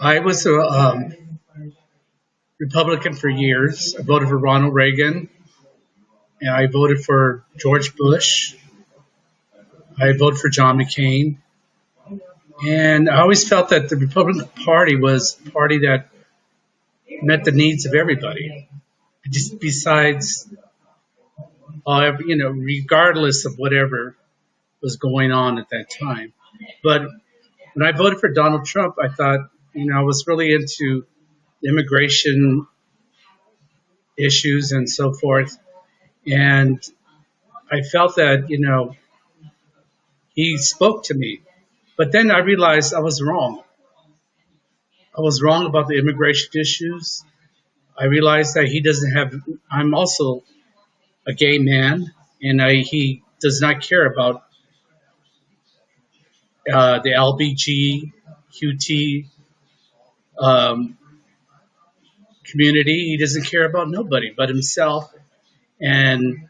I was a um, Republican for years. I voted for Ronald Reagan, and I voted for George Bush. I voted for John McCain, and I always felt that the Republican Party was a party that met the needs of everybody. Just besides, uh, you know, regardless of whatever was going on at that time. But when I voted for Donald Trump, I thought, you know, I was really into immigration issues and so forth. And I felt that, you know, he spoke to me. But then I realized I was wrong. I was wrong about the immigration issues. I realized that he doesn't have, I'm also a gay man, and I, he does not care about uh, the LBGQT um, community. He doesn't care about nobody but himself. And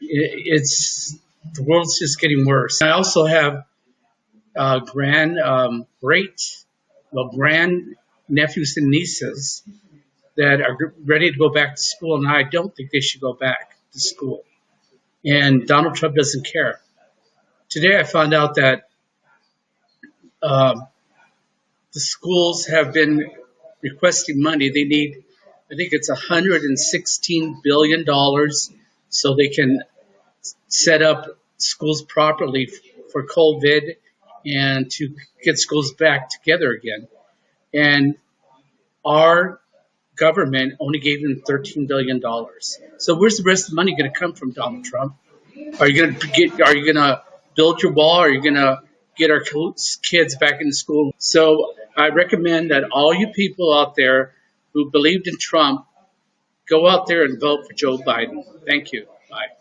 it, it's, the world's just getting worse. I also have uh, grand, um, great, well, grand nephews and nieces that are ready to go back to school, and I don't think they should go back to school. And Donald Trump doesn't care. Today I found out that um, the schools have been requesting money. They need, I think it's 116 billion dollars, so they can set up schools properly for COVID and to get schools back together again. And our government only gave them $13 billion. So where's the rest of the money going to come from, Donald Trump? Are you going to get, are you going to build your wall? Are you going to get our kids back into school? So I recommend that all you people out there who believed in Trump, go out there and vote for Joe Biden. Thank you. Bye.